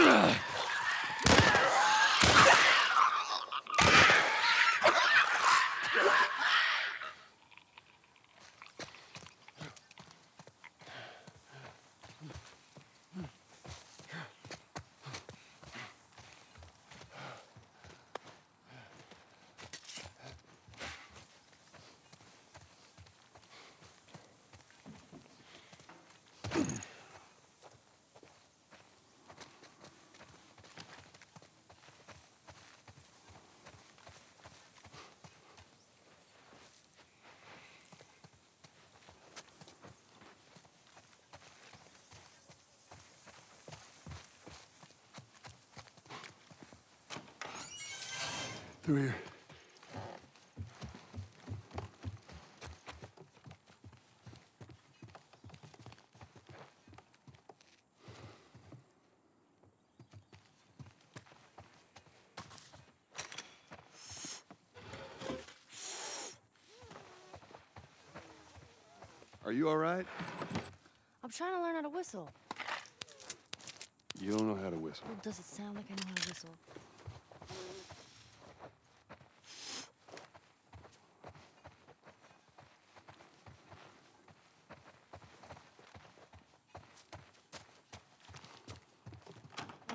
Ugh. Through here. Are you all right? I'm trying to learn how to whistle. You don't know how to whistle. Well, does it sound like I know how to whistle?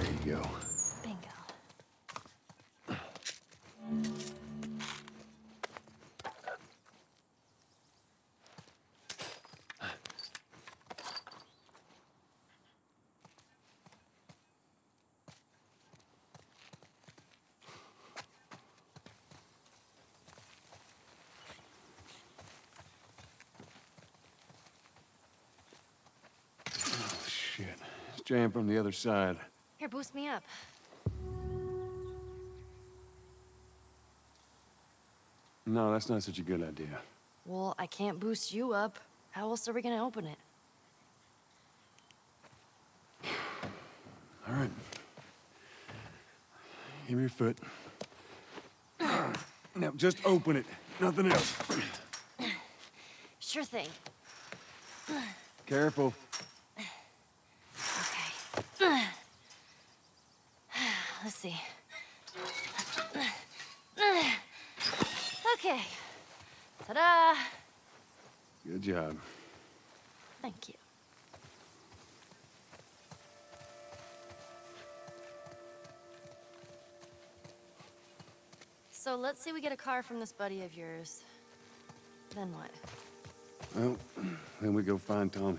There you go. Bingo. Oh, shit. It's jammed from the other side. Here, boost me up. No, that's not such a good idea. Well, I can't boost you up. How else are we gonna open it? All right. Give me your foot. Now, just open it. Nothing else. Sure thing. Careful. Let's see. Okay. Ta-da! Good job. Thank you. So let's say we get a car from this buddy of yours. Then what? Well, then we go find Tommy.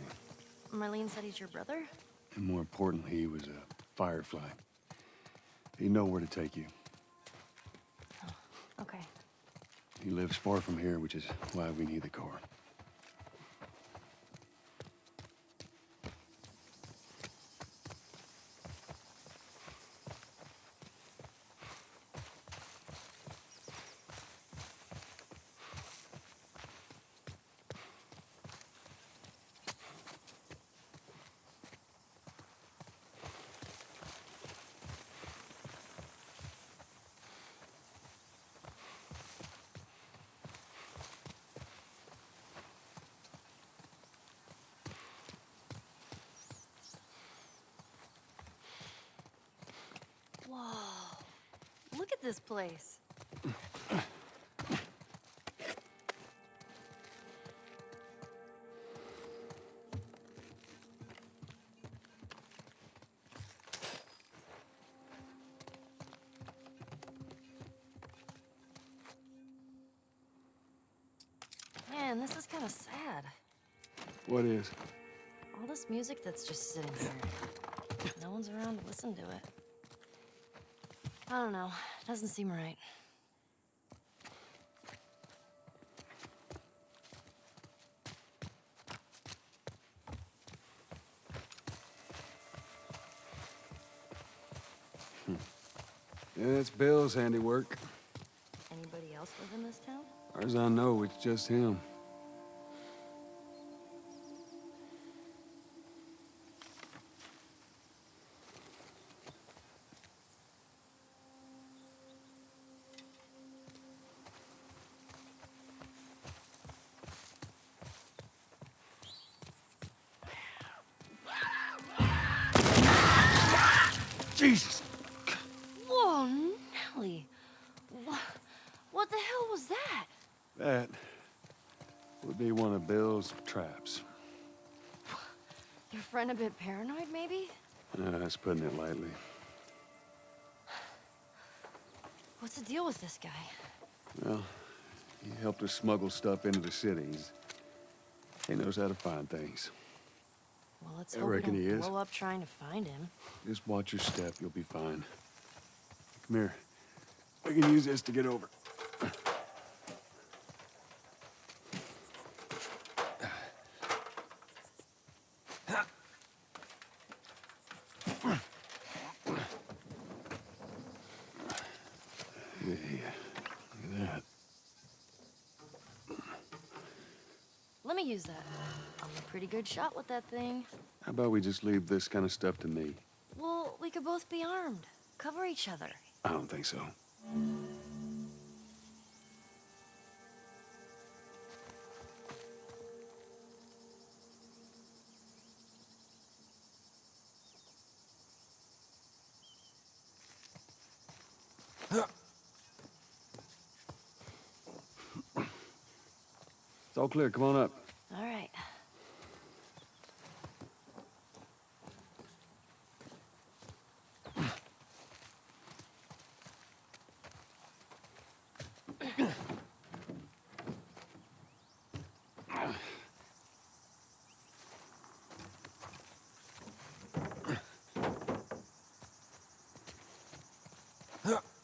Marlene said he's your brother? And more importantly, he was a firefly. He know where to take you. Oh, okay. He lives far from here, which is why we need the car. Look at this place. Man, this is kind of sad. What is? All this music that's just sitting here. No one's around to listen to it. I don't know. Doesn't seem right. Hmm. Yeah, That's Bill's handiwork. Anybody else live in this town? Far as I know, it's just him. Jesus! Whoa, Nelly. What, what the hell was that? That would be one of Bill's traps. Your friend a bit paranoid, maybe? Uh, that's putting it lightly. What's the deal with this guy? Well, he helped us smuggle stuff into the cities. He knows how to find things. Well, let's I hope we reckon don't he is. blow up trying to find him. Just watch your step, you'll be fine. Come here. We can use this to get over. Yeah, look at that. Me use that. I'm a pretty good shot with that thing. How about we just leave this kind of stuff to me? Well, we could both be armed. Cover each other. I don't think so. It's all clear. Come on up. Shit.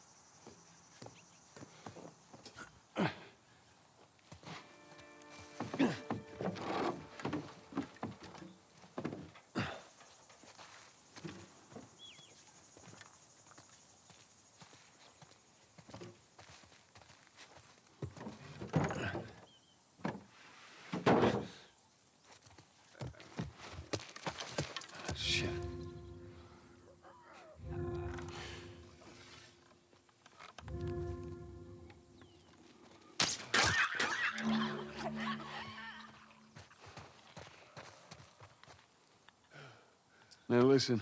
Now listen.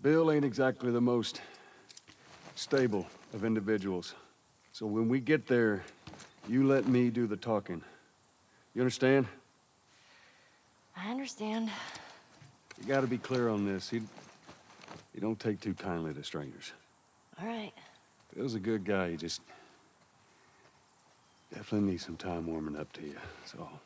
Bill ain't exactly the most stable of individuals. So when we get there, you let me do the talking. You understand? I understand. You gotta be clear on this. He, he don't take too kindly to strangers. All right. Bill's a good guy. He just definitely needs some time warming up to you. That's all.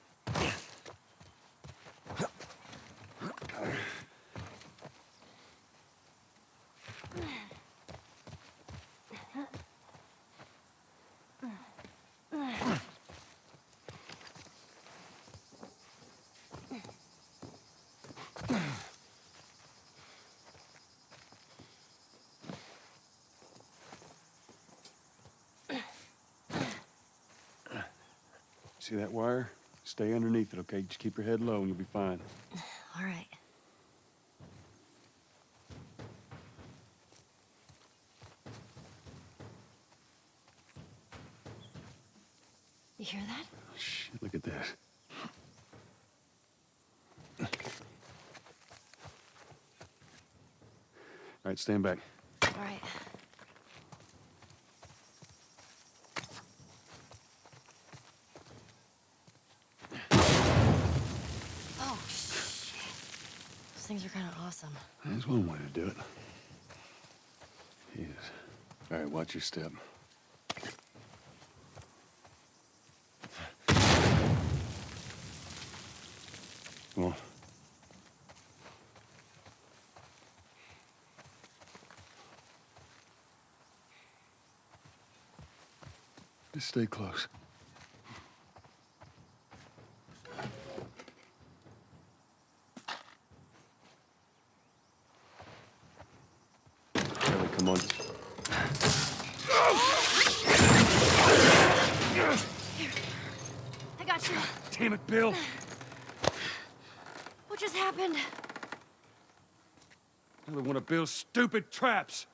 See that wire? Stay underneath it, okay? Just keep your head low and you'll be fine. All right. You hear that? Shit, look at that. All right, stand back. All right. Oh, shit. Those things are kind of awesome. That's one way to do it. Yes. All right, watch your step. Come on. Just stay close. Ellie, come I'm on. I got you. Damn it, Bill. What just happened? Another one of Bill's stupid traps.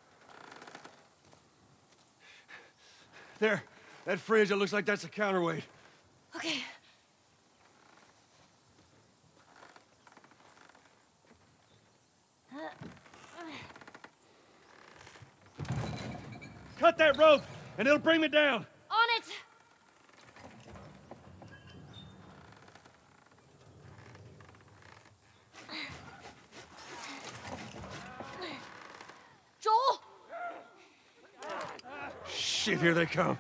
There, that fridge, it looks like that's a counterweight. Okay. Cut that rope, and it'll bring me down. On it! Joel! Shit, here they come.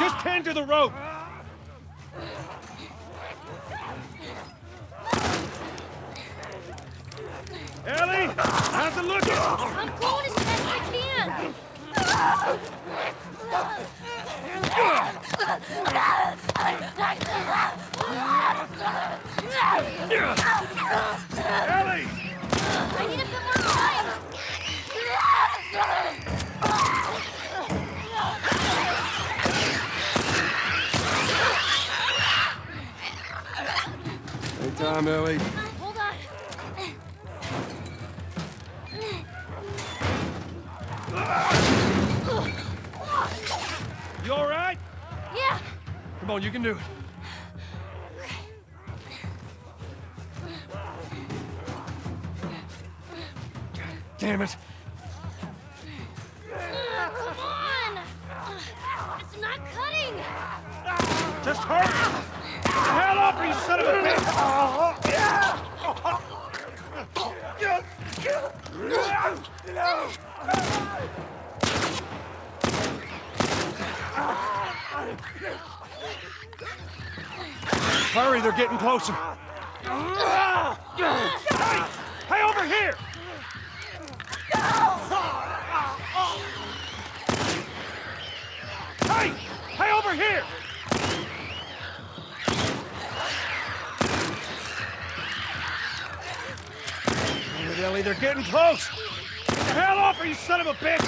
Just tend to the rope. Ellie, how's it looking? I'm going as I can! Ellie! Time, Ellie. Hold on. You all right? Yeah! Come on, you can do it. Damn it. Come on! It's not cutting! Just hurry! Get up, you son of a bitch! Hurry, they're getting closer. Hey, hey, over here! Hey, hey, over here! Ellie, they're getting close! Get the hell off her, you son of a bitch!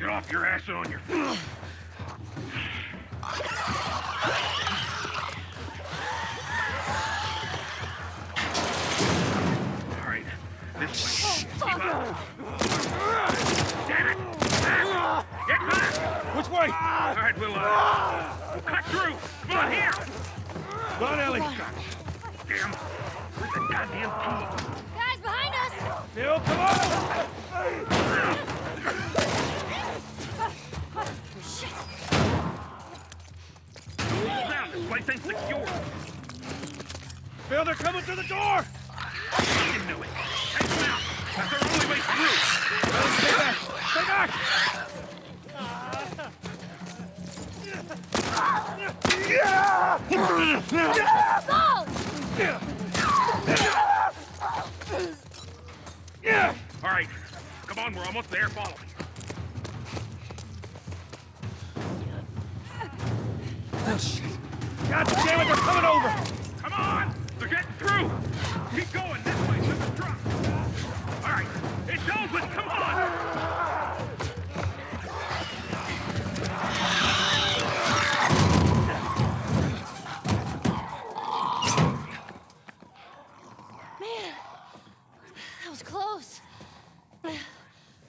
Get off your ass on your. All right, this way. Keep up. Damn it! Ah, Get back! Which way? All right, we'll, uh, we'll cut through. Come on, here! Go on, Ellie. Damn, where's the goddamn key? Guys, behind us! Bill, come on! Hold down, this place ain't secure. Bill, they're coming through the door! You knew it. Take them out. That's our only way through. Stay back! Stay back! Yeah! All right, come on, we're almost there. Follow me. Oh, shit. God damn it, they're coming over! Come on! They're getting through! Keep going this way to the truck! All right, it's open! Come on! Man, that was close.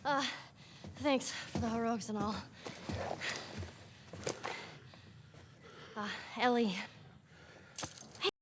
Uh, thanks for the heroics and all. Uh, Ellie